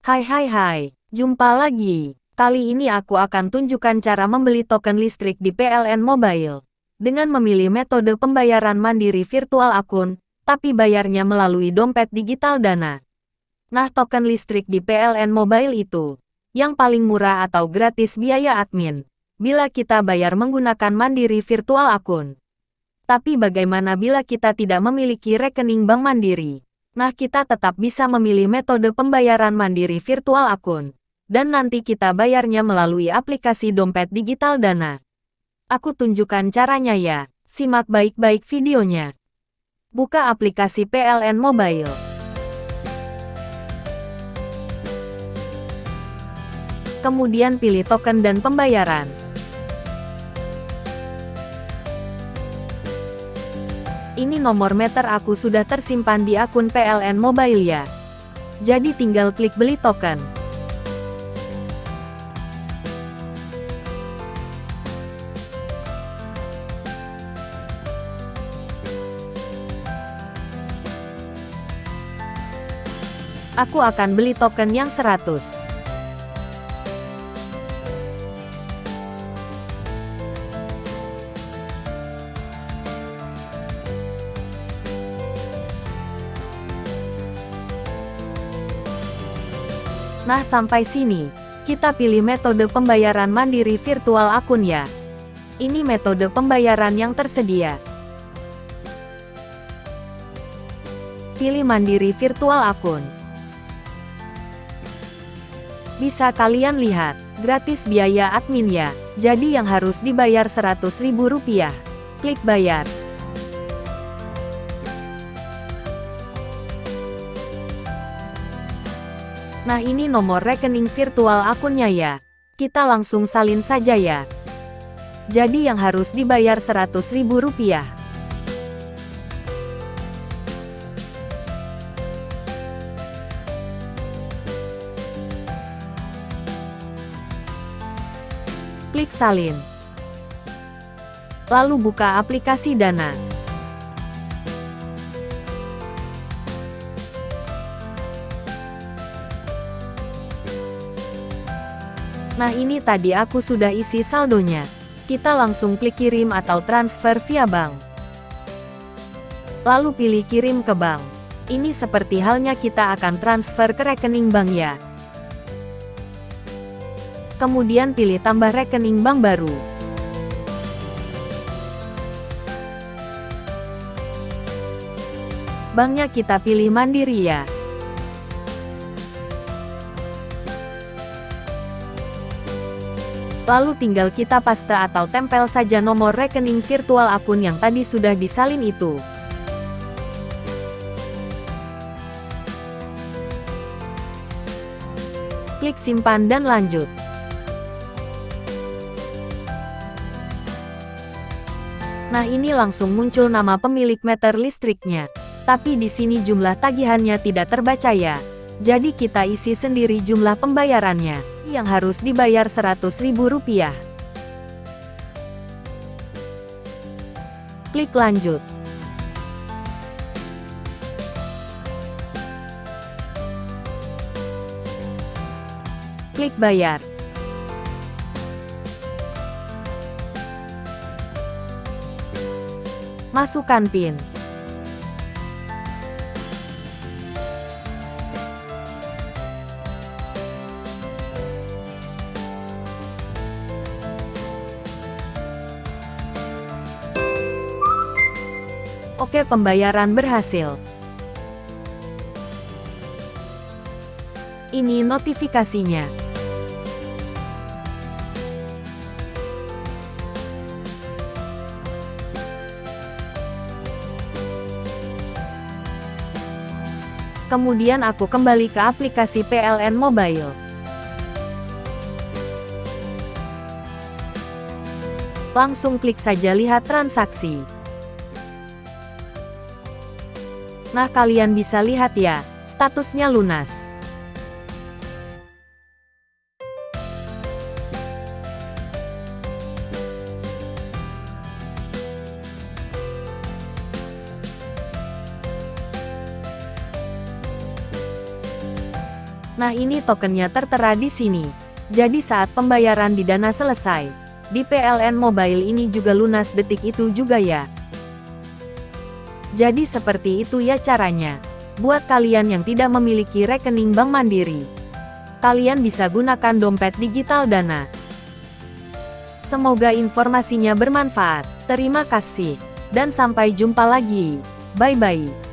Hai hai hai, jumpa lagi. Kali ini aku akan tunjukkan cara membeli token listrik di PLN Mobile. Dengan memilih metode pembayaran mandiri virtual akun, tapi bayarnya melalui dompet digital Dana. Nah token listrik di PLN Mobile itu, yang paling murah atau gratis biaya admin, bila kita bayar menggunakan mandiri virtual akun. Tapi bagaimana bila kita tidak memiliki rekening bank mandiri? Nah kita tetap bisa memilih metode pembayaran mandiri virtual akun. Dan nanti kita bayarnya melalui aplikasi dompet digital Dana. Aku tunjukkan caranya ya, simak baik-baik videonya. Buka aplikasi PLN Mobile. Kemudian pilih token dan pembayaran. Ini nomor meter aku sudah tersimpan di akun PLN Mobile ya. Jadi tinggal klik beli token. Aku akan beli token yang 100. Nah sampai sini, kita pilih metode pembayaran mandiri virtual akun ya. Ini metode pembayaran yang tersedia. Pilih mandiri virtual akun. Bisa kalian lihat, gratis biaya admin ya, jadi yang harus dibayar Rp100.000. Klik bayar. Nah ini nomor rekening virtual akunnya ya. Kita langsung salin saja ya. Jadi yang harus dibayar Rp100.000. Klik salin. Lalu buka aplikasi Dana. Nah ini tadi aku sudah isi saldonya. Kita langsung klik kirim atau transfer via bank. Lalu pilih kirim ke bank. Ini seperti halnya kita akan transfer ke rekening bank ya. Kemudian pilih tambah rekening bank baru. Banknya kita pilih mandiri ya. Lalu tinggal kita paste atau tempel saja nomor rekening virtual akun yang tadi sudah disalin itu. Klik simpan dan lanjut. Nah ini langsung muncul nama pemilik meter listriknya. Tapi di sini jumlah tagihannya tidak terbaca ya. Jadi kita isi sendiri jumlah pembayarannya yang harus dibayar Rp100.000. Klik lanjut. Klik bayar. Masukkan PIN. Oke pembayaran berhasil. Ini notifikasinya. Kemudian aku kembali ke aplikasi PLN Mobile. Langsung klik saja lihat transaksi. Nah kalian bisa lihat ya, statusnya lunas. Nah ini tokennya tertera di sini. Jadi saat pembayaran di Dana selesai, di PLN Mobile ini juga lunas detik itu juga ya. Jadi seperti itu ya caranya. Buat kalian yang tidak memiliki rekening Bank Mandiri, kalian bisa gunakan dompet digital Dana. Semoga informasinya bermanfaat. Terima kasih, dan sampai jumpa lagi. Bye-bye.